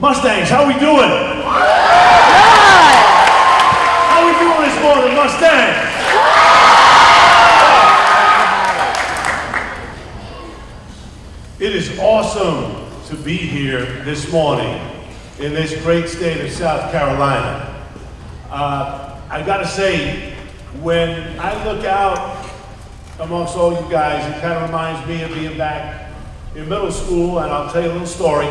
Mustangs, how we doing? How we doing this morning, Mustangs? It is awesome to be here this morning in this great state of South Carolina. Uh, I gotta say, when I look out amongst all you guys, it kind of reminds me of being back in middle school, and I'll tell you a little story.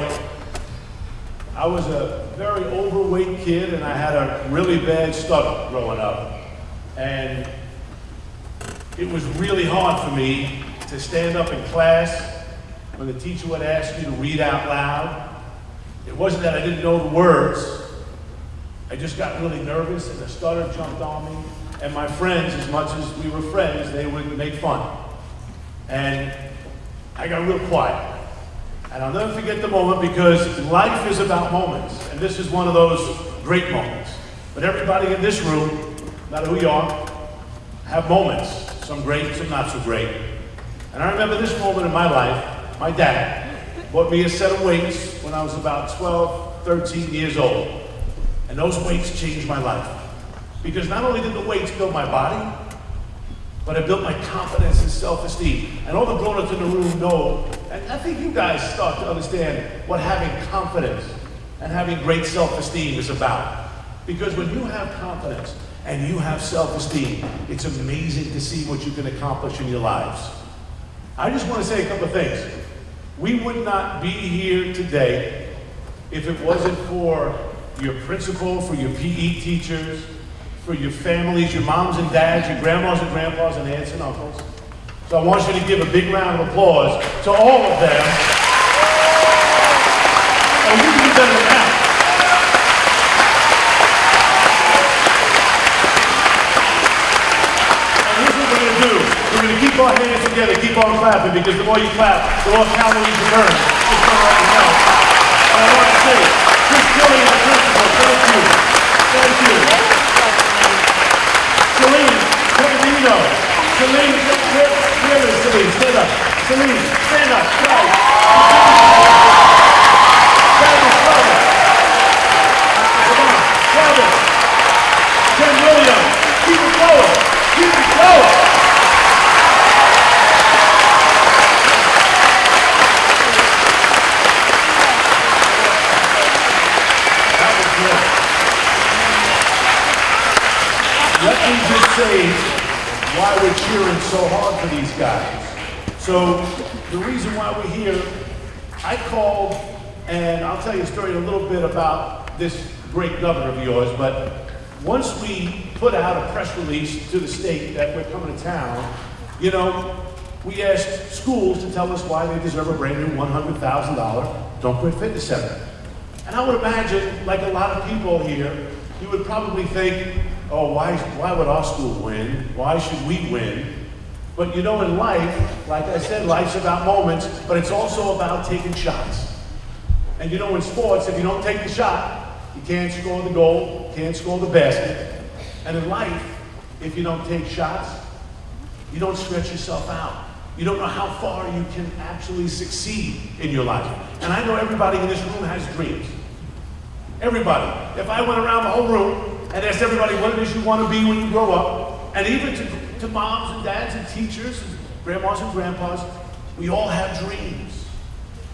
I was a very overweight kid, and I had a really bad stutter growing up. And it was really hard for me to stand up in class when the teacher would ask you to read out loud. It wasn't that I didn't know the words. I just got really nervous and the stutter jumped on me. And my friends, as much as we were friends, they would make fun. And I got real quiet. And I'll never forget the moment because life is about moments. And this is one of those great moments. But everybody in this room, no matter who you are, have moments. Some great, some not so great. And I remember this moment in my life my dad bought me a set of weights when I was about 12, 13 years old. And those weights changed my life. Because not only did the weights build my body, but it built my confidence and self-esteem. And all the grown-ups in the room know, I think you guys start to understand what having confidence and having great self-esteem is about. Because when you have confidence and you have self-esteem, it's amazing to see what you can accomplish in your lives. I just want to say a couple of things. We would not be here today if it wasn't for your principal, for your PE teachers, for your families, your moms and dads, your grandmas and grandpas, and aunts and uncles. So I want you to give a big round of applause to all of them. And you can do better that. And here's what we're going to keep our hands together, keep on clapping, because the more you clap, the more calories you burn. Just so right now. And I want to say, Chris Kelly, the principal, thank you. Thank you. Celine, Peregrino. Celine, where, where is Celine? Stand up. Celine, stand up. Right. Travis, Travis. Come on, Travis. Ken Williams. Keep it going. Keep it going. Let me just say why we're cheering so hard for these guys. So the reason why we're here, I called, and I'll tell you a story a little bit about this great governor of yours, but once we put out a press release to the state that we're coming to town, you know, we asked schools to tell us why they deserve a brand new $100,000 Don't Quit Fitness Center. And I would imagine, like a lot of people here, you would probably think, oh, why, why would our school win? Why should we win? But you know, in life, like I said, life's about moments, but it's also about taking shots. And you know, in sports, if you don't take the shot, you can't score the goal, can't score the basket. And in life, if you don't take shots, you don't stretch yourself out. You don't know how far you can actually succeed in your life. And I know everybody in this room has dreams. Everybody. If I went around the whole room and asked everybody what it is you want to be when you grow up, and even to, to moms and dads and teachers and grandmas and grandpas, we all have dreams.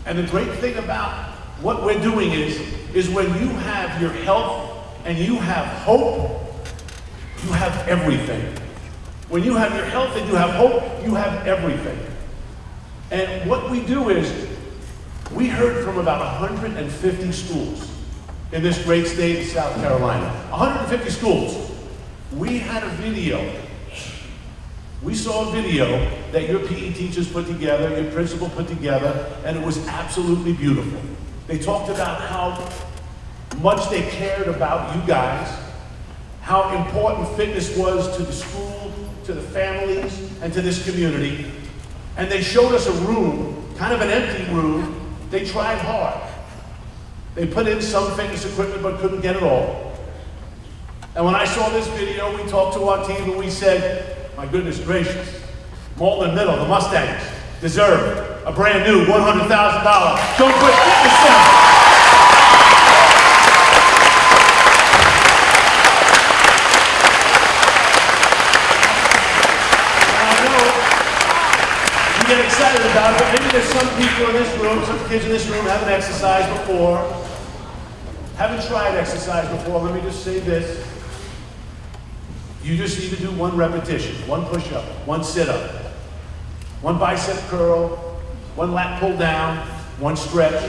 And the great thing about what we're doing is, is when you have your health and you have hope, you have everything. When you have your health and you have hope, you have everything. And what we do is, we heard from about 150 schools in this great state of South Carolina. 150 schools. We had a video. We saw a video that your PE teachers put together, your principal put together, and it was absolutely beautiful. They talked about how much they cared about you guys, how important fitness was to the school, to the families, and to this community. And they showed us a room, kind of an empty room. They tried hard. They put in some fitness equipment but couldn't get it all. And when I saw this video, we talked to our team and we said, my goodness gracious, Mauldin Middle, the Mustangs, deserve a brand new $100,000 Don't Quit Fitness Center. get excited about it, some people in this room, some kids in this room haven't exercised before, haven't tried exercise before. Let me just say this. You just need to do one repetition, one push-up, one sit-up, one bicep curl, one lat pull down, one stretch,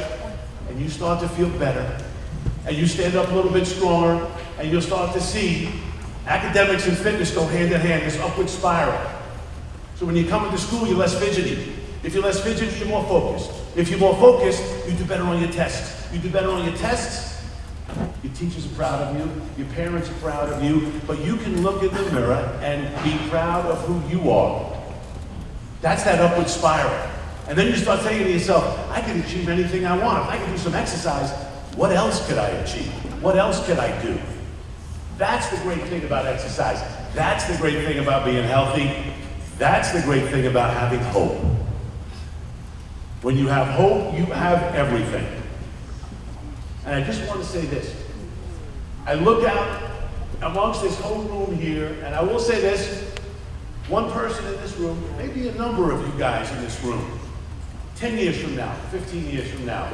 and you start to feel better. And you stand up a little bit stronger, and you'll start to see academics and fitness go hand in hand, this upward spiral. So when you come into school, you're less fidgety. If you're less fidgety, you're more focused. If you're more focused, you do better on your tests. You do better on your tests, your teachers are proud of you, your parents are proud of you, but you can look in the mirror and be proud of who you are. That's that upward spiral. And then you start saying to yourself, I can achieve anything I want. If I can do some exercise, what else could I achieve? What else could I do? That's the great thing about exercise. That's the great thing about being healthy. That's the great thing about having hope. When you have hope, you have everything. And I just want to say this. I look out amongst this whole room here, and I will say this, one person in this room, maybe a number of you guys in this room, 10 years from now, 15 years from now,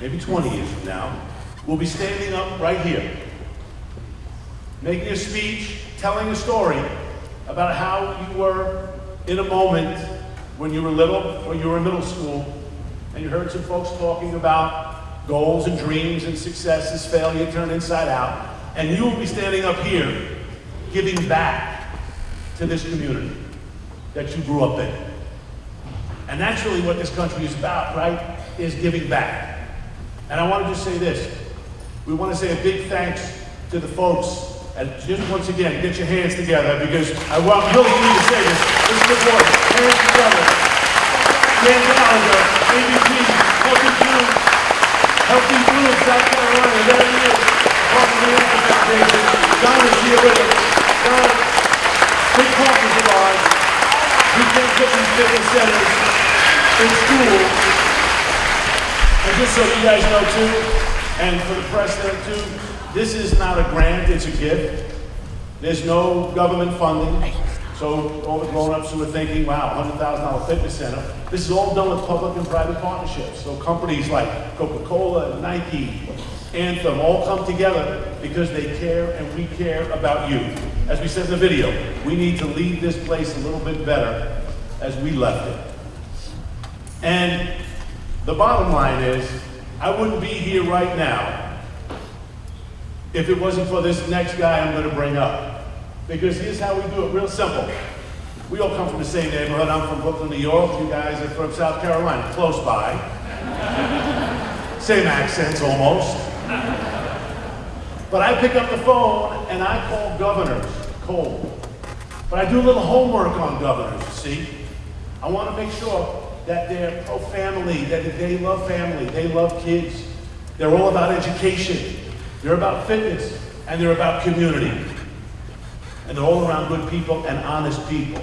maybe 20 years from now, will be standing up right here, making a speech, telling a story about how you were in a moment when you were little or you were in middle school, and you heard some folks talking about goals and dreams and successes, failure turned inside out, and you will be standing up here giving back to this community that you grew up in. And that's really what this country is about, right? Is giving back. And I want to just say this. We want to say a big thanks to the folks and just once again, get your hands together because I want really need to say this. This is the voice. Hands together. Dan Gallagher, ABP, Healthy Food, Healthy Food, South Carolina. There he is. Welcome to the Foundation. Don is here with us. Don, big partners of ours. We can't put these fitness centers in school. And just so you guys know too, and for the press there too, this is not a grant, it's a gift. There's no government funding. So all the grown-ups who are thinking, wow, $100,000 fitness center, this is all done with public and private partnerships. So companies like Coca-Cola, Nike, Anthem all come together because they care and we care about you. As we said in the video, we need to leave this place a little bit better as we left it. And the bottom line is, I wouldn't be here right now if it wasn't for this next guy I'm going to bring up. Because here's how we do it, real simple. We all come from the same neighborhood. I'm from Brooklyn, New York. You guys are from South Carolina, close by. same accents almost. But I pick up the phone and I call governors cold. But I do a little homework on governors, see. I want to make sure that they're pro-family, that they love family, they love kids. They're all about education. They're about fitness and they're about community. And they're all around good people and honest people.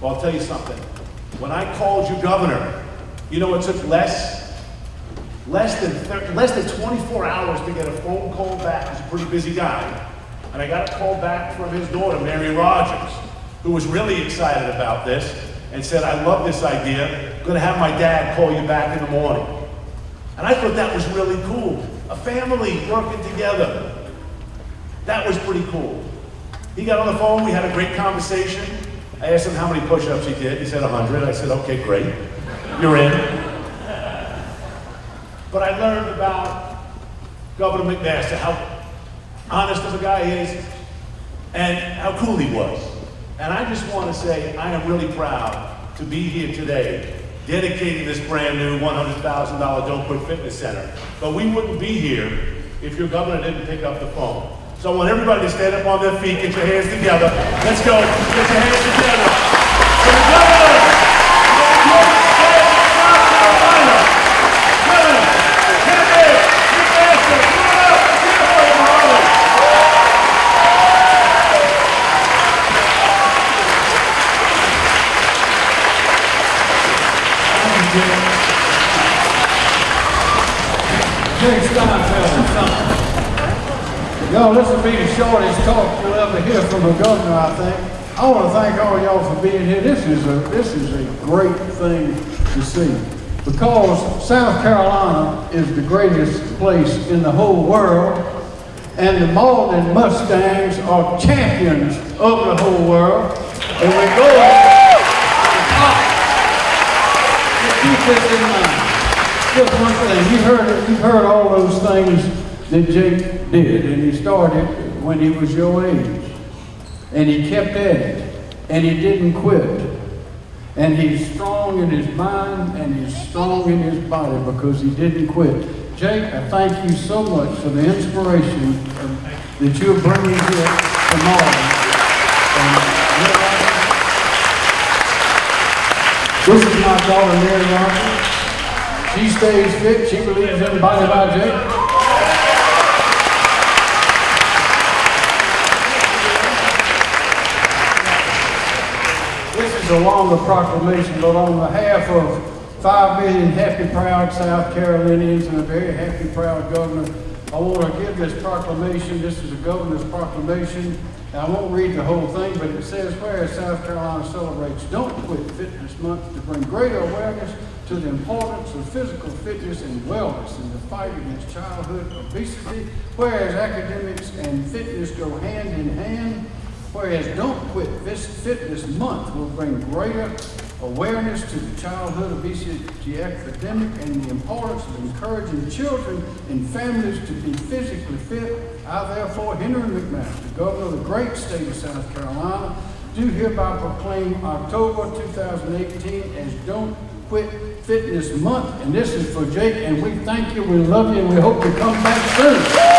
Well, I'll tell you something. When I called you governor, you know it took less, less than, less than 24 hours to get a phone call back. He's a pretty busy guy. And I got a call back from his daughter, Mary Rogers, who was really excited about this and said, I love this idea. I'm going to have my dad call you back in the morning. And I thought that was really cool a family working together. That was pretty cool. He got on the phone, we had a great conversation. I asked him how many push-ups he did. He said 100. I said, okay, great. You're in. But I learned about Governor McMaster, how honest of a guy is, and how cool he was. And I just want to say I am really proud to be here today dedicating this brand new $100,000 Don't Quit Fitness Center. But we wouldn't be here if your governor didn't pick up the phone. So I want everybody to stand up on their feet, get your hands together. Let's go, get your hands together. For the governor, Yo, this will be the shortest talk you'll ever hear from a governor, I think. I want to thank all y'all for being here. This is a, this is a great thing to see. Because South Carolina is the greatest place in the whole world. And the Mauldin Mustangs are champions of the whole world. And we're going to. Keep this in mind. Just one thing, you heard it, you've heard all those things that Jake did, and he started when he was your age. And he kept at it, and he didn't quit. And he's strong in his mind, and he's strong in his body because he didn't quit. Jake, I thank you so much for the inspiration that you're bringing here tomorrow. This is my daughter, Mary Roberts. She stays fit. She believes in body by Jake. This is a longer proclamation, but on behalf of five million happy, proud South Carolinians and a very happy, proud governor, I want to give this proclamation. This is a governor's proclamation. And I won't read the whole thing, but it says, whereas South Carolina celebrates Don't Quit Fitness Month to bring greater awareness to the importance of physical fitness and wellness in the fight against childhood obesity, whereas academics and fitness go hand in hand, whereas Don't Quit Fitness Month will bring greater awareness to the childhood obesity epidemic and the importance of encouraging children and families to be physically fit, I therefore, Henry McMaster, the Governor of the great state of South Carolina, do hereby proclaim October 2018 as Don't Quit Fitness Month. And this is for Jake, and we thank you, we love you, and we hope you come back soon.